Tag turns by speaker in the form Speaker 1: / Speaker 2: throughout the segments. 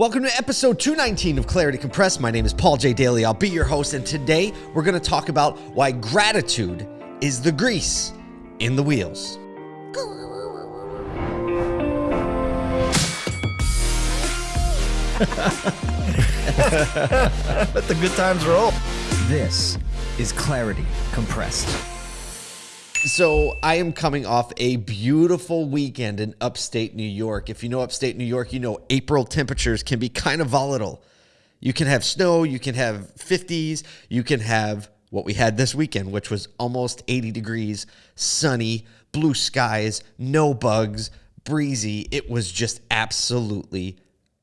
Speaker 1: Welcome to episode 219 of Clarity Compressed. My name is Paul J. Daly. I'll be your host, and today we're going to talk about why gratitude is the grease in the wheels.
Speaker 2: Let the good times roll.
Speaker 3: This is Clarity Compressed.
Speaker 1: So, I am coming off a beautiful weekend in upstate New York. If you know upstate New York, you know April temperatures can be kind of volatile. You can have snow, you can have 50s, you can have what we had this weekend, which was almost 80 degrees, sunny, blue skies, no bugs, breezy. It was just absolutely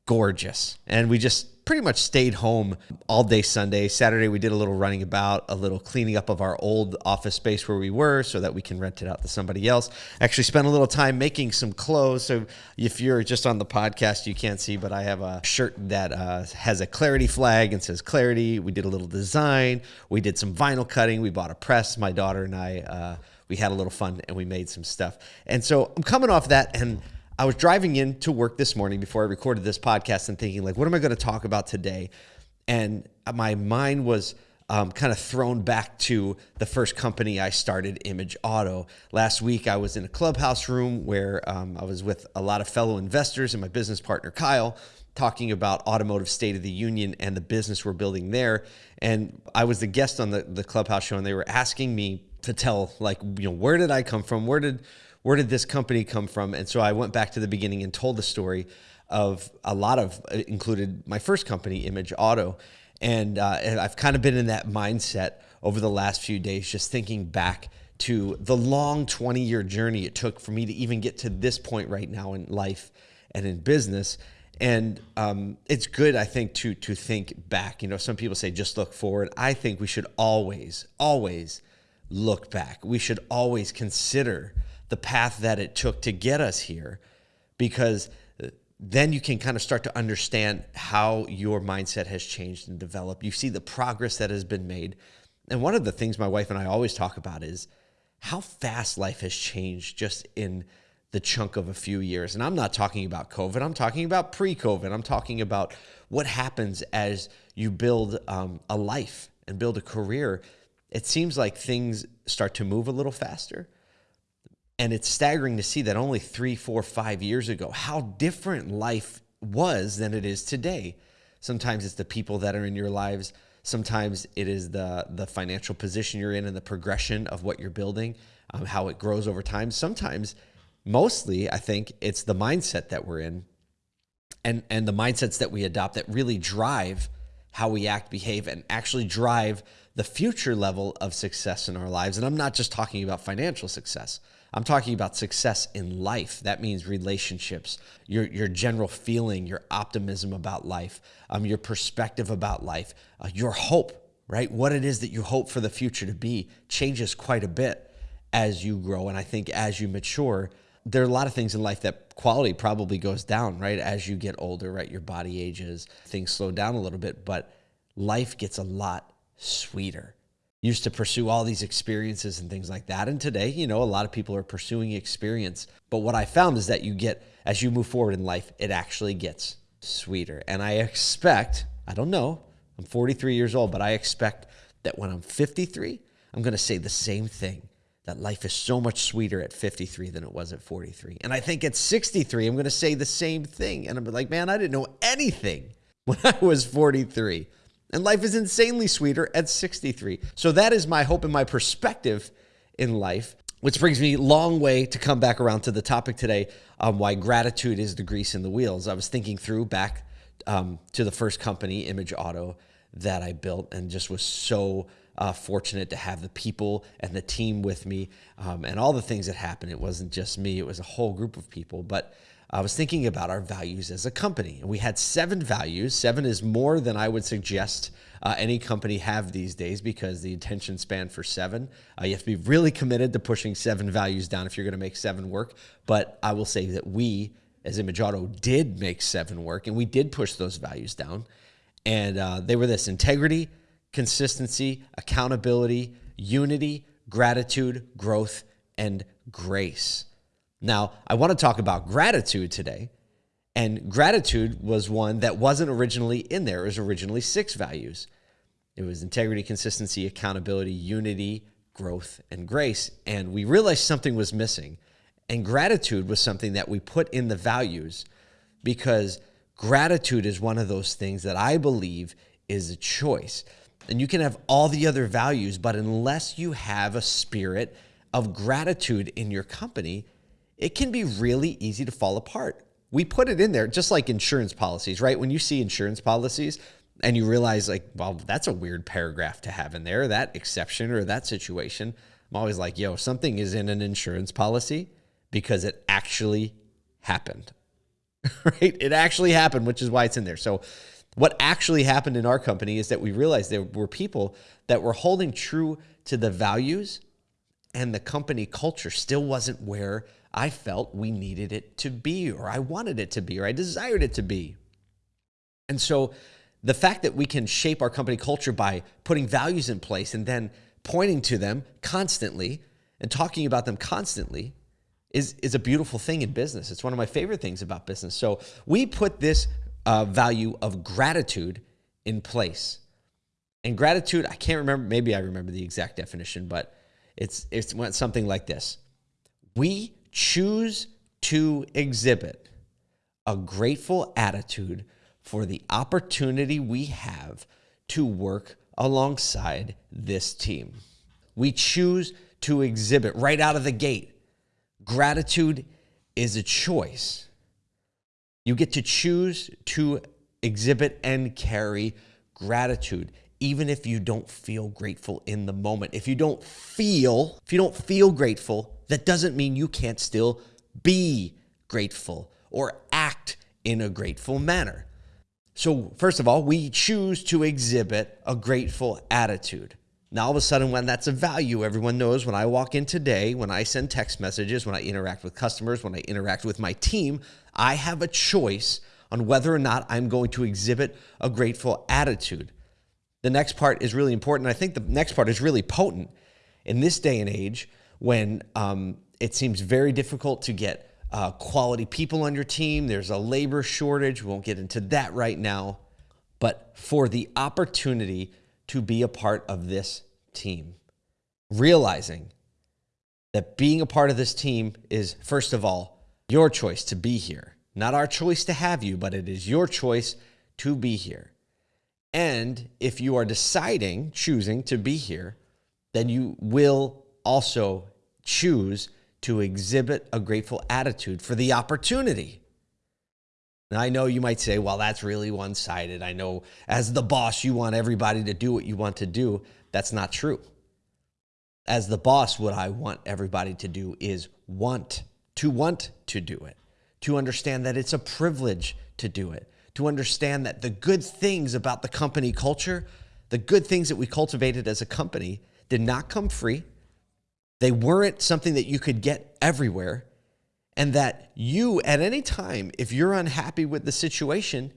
Speaker 1: gorgeous. And we just pretty much stayed home all day Sunday. Saturday, we did a little running about, a little cleaning up of our old office space where we were so that we can rent it out to somebody else. Actually, spent a little time making some clothes. So if you're just on the podcast, you can't see, but I have a shirt that uh, has a clarity flag and says clarity. We did a little design, we did some vinyl cutting, we bought a press. My daughter and I, uh, we had a little fun and we made some stuff. And so I'm coming off that and I was driving in to work this morning before I recorded this podcast and thinking, like, what am I going to talk about today? And my mind was um, kind of thrown back to the first company I started, Image Auto. Last week, I was in a clubhouse room where um, I was with a lot of fellow investors and my business partner, Kyle, talking about automotive state of the union and the business we're building there. And I was the guest on the, the clubhouse show, and they were asking me to tell, like, you know, where did I come from? Where did where did this company come from? And so I went back to the beginning and told the story of a lot of uh, included my first company, Image Auto, and, uh, and I've kind of been in that mindset over the last few days, just thinking back to the long 20 year journey it took for me to even get to this point right now in life and in business. And um, it's good, I think, to to think back. You know, some people say just look forward. I think we should always, always look back. We should always consider the path that it took to get us here because then you can kind of start to understand how your mindset has changed and developed. You see the progress that has been made. And one of the things my wife and I always talk about is how fast life has changed just in the chunk of a few years. And I'm not talking about COVID, I'm talking about pre COVID. I'm talking about what happens as you build um, a life and build a career. It seems like things start to move a little faster and it's staggering to see that only three, four, five years ago, how different life was than it is today. Sometimes it's the people that are in your lives. Sometimes it is the the financial position you're in and the progression of what you're building, um, how it grows over time. Sometimes, mostly, I think it's the mindset that we're in, and and the mindsets that we adopt that really drive how we act, behave, and actually drive the future level of success in our lives. And I'm not just talking about financial success. I'm talking about success in life. That means relationships, your, your general feeling, your optimism about life, um, your perspective about life, uh, your hope, right? What it is that you hope for the future to be changes quite a bit as you grow. And I think as you mature, there are a lot of things in life that quality probably goes down, right? As you get older, right? Your body ages, things slow down a little bit, but life gets a lot sweeter used to pursue all these experiences and things like that. And today, you know, a lot of people are pursuing experience. But what I found is that you get, as you move forward in life, it actually gets sweeter. And I expect, I don't know, I'm 43 years old, but I expect that when I'm 53, I'm going to say the same thing that life is so much sweeter at 53 than it was at 43. And I think at 63, I'm going to say the same thing. And I'm like, man, I didn't know anything when I was 43. And life is insanely sweeter at 63. So that is my hope and my perspective in life, which brings me a long way to come back around to the topic today why gratitude is the grease in the wheels. I was thinking through back um, to the first company, Image Auto, that I built and just was so uh, fortunate to have the people and the team with me um, and all the things that happened. It wasn't just me, it was a whole group of people. But I was thinking about our values as a company. We had seven values. Seven is more than I would suggest uh, any company have these days because the attention span for seven, uh, you have to be really committed to pushing seven values down if you're going to make seven work. But I will say that we, as Image did make seven work and we did push those values down. And uh, they were this integrity, consistency, accountability, unity, gratitude, growth, and grace. Now, I want to talk about gratitude today. And gratitude was one that wasn't originally in there. It was originally six values. It was integrity, consistency, accountability, unity, growth, and grace. And we realized something was missing. And gratitude was something that we put in the values because gratitude is one of those things that I believe is a choice. And you can have all the other values, but unless you have a spirit of gratitude in your company, it can be really easy to fall apart. We put it in there just like insurance policies, right? When you see insurance policies and you realize, like, well, that's a weird paragraph to have in there, that exception or that situation. I'm always like, yo, something is in an insurance policy because it actually happened, right? It actually happened, which is why it's in there. So, what actually happened in our company is that we realized there were people that were holding true to the values and the company culture still wasn't where I felt we needed it to be, or I wanted it to be, or I desired it to be. And so the fact that we can shape our company culture by putting values in place and then pointing to them constantly and talking about them constantly is, is a beautiful thing in business. It's one of my favorite things about business. So we put this uh, value of gratitude in place. And gratitude, I can't remember, maybe I remember the exact definition, but it's, it's something like this. We choose to exhibit a grateful attitude for the opportunity we have to work alongside this team. We choose to exhibit right out of the gate. Gratitude is a choice. You get to choose to exhibit and carry gratitude even if you don't feel grateful in the moment. If you don't feel, if you don't feel grateful, that doesn't mean you can't still be grateful or act in a grateful manner. So, first of all, we choose to exhibit a grateful attitude. Now, all of a sudden, when that's a value, everyone knows when I walk in today, when I send text messages, when I interact with customers, when I interact with my team, I have a choice on whether or not I'm going to exhibit a grateful attitude. The next part is really important. I think the next part is really potent in this day and age when um, it seems very difficult to get uh, quality people on your team. There's a labor shortage. We won't get into that right now. But for the opportunity to be a part of this team. Realizing that being a part of this team is, first of all, your choice to be here. Not our choice to have you, but it is your choice to be here. And if you are deciding, choosing to be here, then you will also choose to exhibit a grateful attitude for the opportunity. Now, I know you might say, well, that's really one sided. I know as the boss, you want everybody to do what you want to do. That's not true. As the boss, what I want everybody to do is want, to want to do it, to understand that it's a privilege to do it, to understand that the good things about the company culture, the good things that we cultivated as a company, did not come free. They weren't something that you could get everywhere and that you, at any time, if you're unhappy with the situation,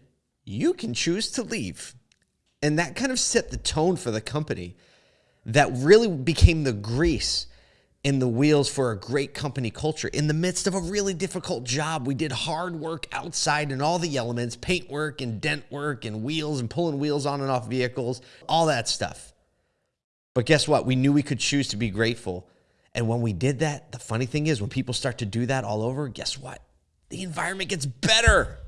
Speaker 1: you can choose to leave. And that kind of set the tone for the company that really became the grease in the wheels for a great company culture. In the midst of a really difficult job, we did hard work outside and all the elements paint work and dent work and wheels and pulling wheels on and off vehicles, all that stuff. But guess what? We knew we could choose to be grateful and when we did that, the funny thing is, when people start to do that all over, guess what? The environment gets better.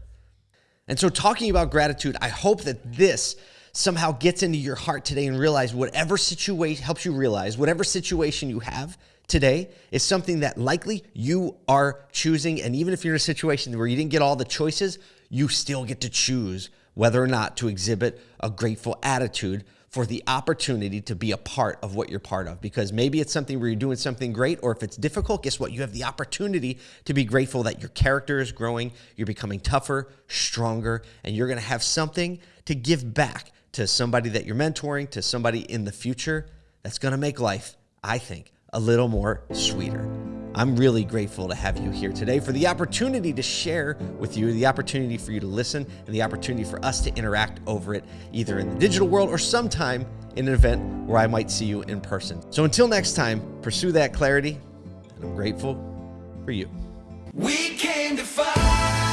Speaker 1: And so, talking about gratitude, I hope that this somehow gets into your heart today and realize whatever situation helps you realize whatever situation you have today is something that likely you are choosing. And even if you're in a situation where you didn't get all the choices, you still get to choose whether or not to exhibit a grateful attitude for the opportunity to be a part of what you're part of. Because maybe it's something where you're doing something great, or if it's difficult, guess what? You have the opportunity to be grateful that your character is growing, you're becoming tougher, stronger, and you're gonna have something to give back to somebody that you're mentoring, to somebody in the future that's gonna make life, I think, a little more sweeter. I'm really grateful to have you here today for the opportunity to share with you, the opportunity for you to listen, and the opportunity for us to interact over it, either in the digital world or sometime in an event where I might see you in person. So until next time, pursue that clarity, and I'm grateful for you. We came to fight.